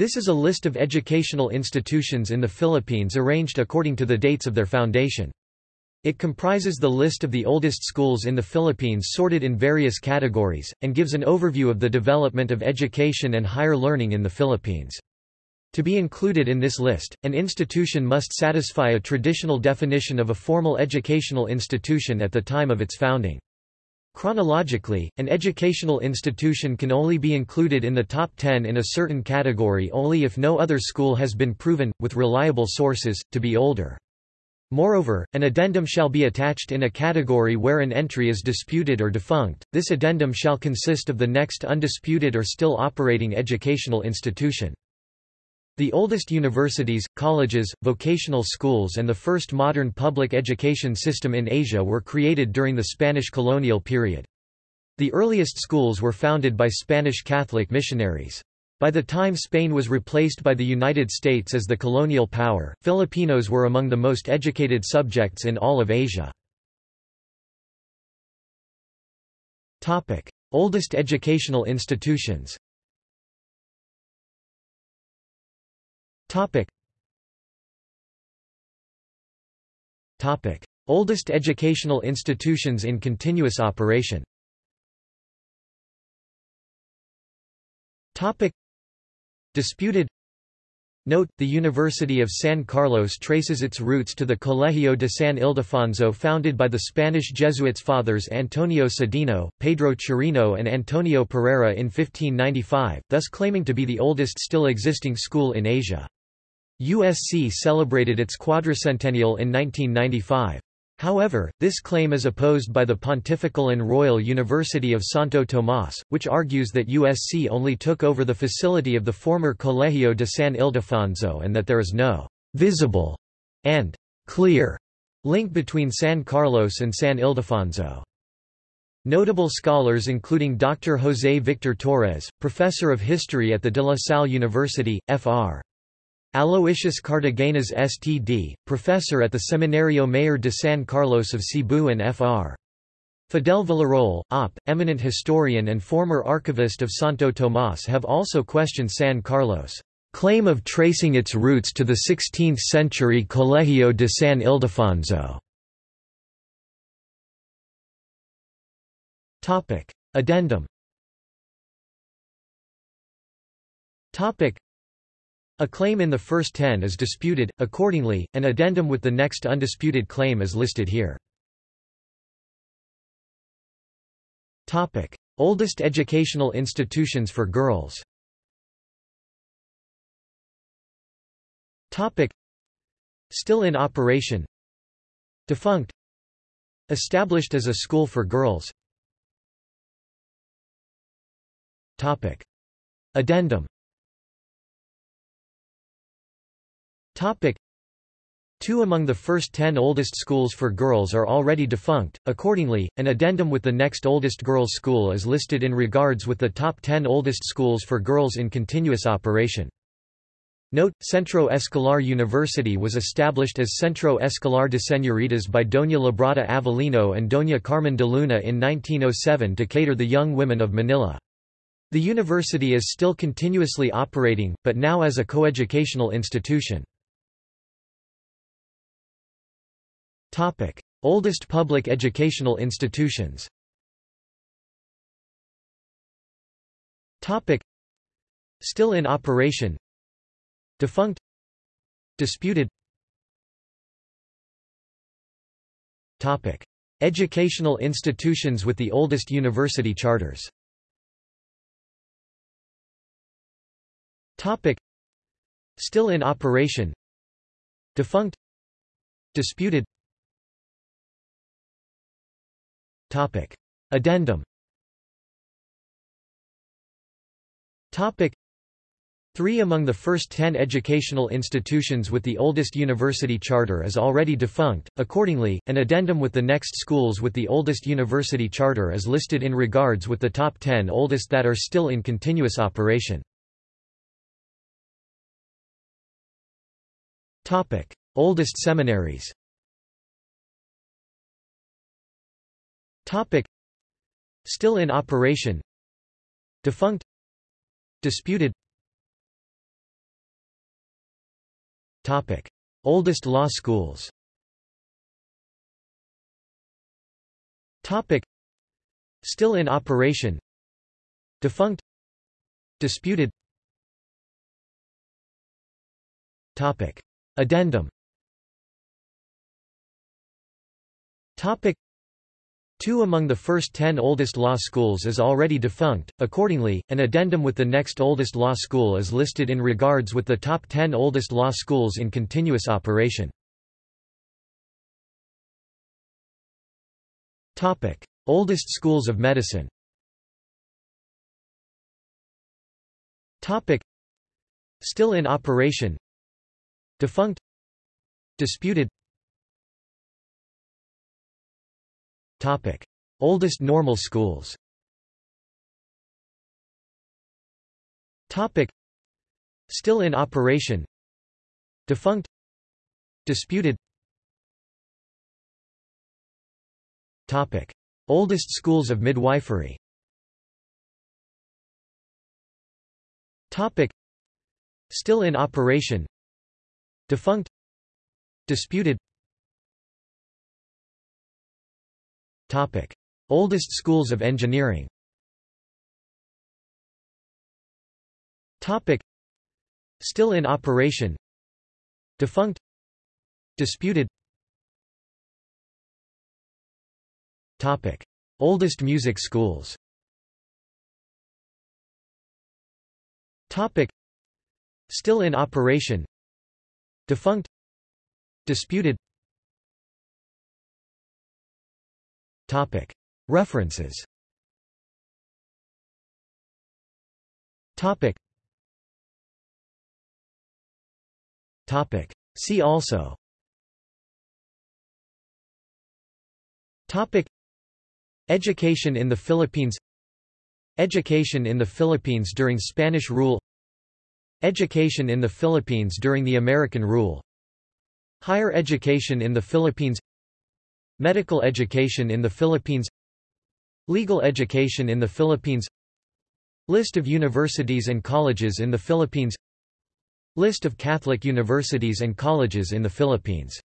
This is a list of educational institutions in the Philippines arranged according to the dates of their foundation. It comprises the list of the oldest schools in the Philippines sorted in various categories, and gives an overview of the development of education and higher learning in the Philippines. To be included in this list, an institution must satisfy a traditional definition of a formal educational institution at the time of its founding. Chronologically, an educational institution can only be included in the top 10 in a certain category only if no other school has been proven, with reliable sources, to be older. Moreover, an addendum shall be attached in a category where an entry is disputed or defunct. This addendum shall consist of the next undisputed or still operating educational institution. The oldest universities, colleges, vocational schools and the first modern public education system in Asia were created during the Spanish colonial period. The earliest schools were founded by Spanish Catholic missionaries. By the time Spain was replaced by the United States as the colonial power, Filipinos were among the most educated subjects in all of Asia. Oldest educational institutions Topic. Topic. Oldest educational institutions in continuous operation Topic. Disputed Note, the University of San Carlos traces its roots to the Colegio de San Ildefonso founded by the Spanish Jesuits fathers Antonio Sedeño, Pedro Chirino and Antonio Pereira in 1595, thus claiming to be the oldest still existing school in Asia. USC celebrated its quadricentennial in 1995. However, this claim is opposed by the Pontifical and Royal University of Santo Tomás, which argues that USC only took over the facility of the former Colegio de San Ildefonso and that there is no visible and clear link between San Carlos and San Ildefonso. Notable scholars including Dr. José Victor Torres, professor of history at the De La Salle University, Fr. Aloysius Cartagenas STD, professor at the Seminario Mayor de San Carlos of Cebu and Fr. Fidel Villarroel, Op., eminent historian and former archivist of Santo Tomás have also questioned San Carlos' claim of tracing its roots to the 16th-century Colegio de San Ildefonso. Addendum a claim in the first ten is disputed, accordingly, an addendum with the next undisputed claim is listed here. Oldest educational institutions for girls. Still in operation. Defunct. Established as a school for girls. Addendum Topic. Two among the first ten oldest schools for girls are already defunct, accordingly, an addendum with the next oldest girls' school is listed in regards with the top ten oldest schools for girls in continuous operation. Note, Centro Escolar University was established as Centro Escolar de Señoritas by Doña Librada Avelino and Doña Carmen de Luna in 1907 to cater the young women of Manila. The university is still continuously operating, but now as a coeducational institution. Topic: Oldest public educational institutions. Topic: Still in operation. Defunct. Disputed. Topic: Educational institutions with the oldest university charters. Topic: Still in operation. Defunct. Disputed. Topic. Addendum Topic. Three among the first ten educational institutions with the oldest university charter is already defunct, accordingly, an addendum with the next schools with the oldest university charter is listed in regards with the top ten oldest that are still in continuous operation. Oldest seminaries Topic. Still in operation Defunct Disputed Topic. Oldest law schools Topic. Still in operation Defunct Disputed Topic. Addendum Topic. Two among the first ten oldest law schools is already defunct, accordingly, an addendum with the next oldest law school is listed in regards with the top ten oldest law schools in continuous operation. Topic. Oldest schools of medicine Topic. Still in operation Defunct Disputed Topic. Oldest normal schools Topic. Still in operation Defunct Disputed Topic. Oldest schools of midwifery Topic. Still in operation Defunct Disputed Topic. Oldest schools of engineering Topic. Still in operation Defunct Disputed Topic. Oldest music schools Topic. Still in operation Defunct Disputed References. See also. Education in the Philippines. Education in the Philippines during Spanish rule. Education in the Philippines during the American rule. Higher education in the Philippines Medical education in the Philippines Legal education in the Philippines List of universities and colleges in the Philippines List of Catholic universities and colleges in the Philippines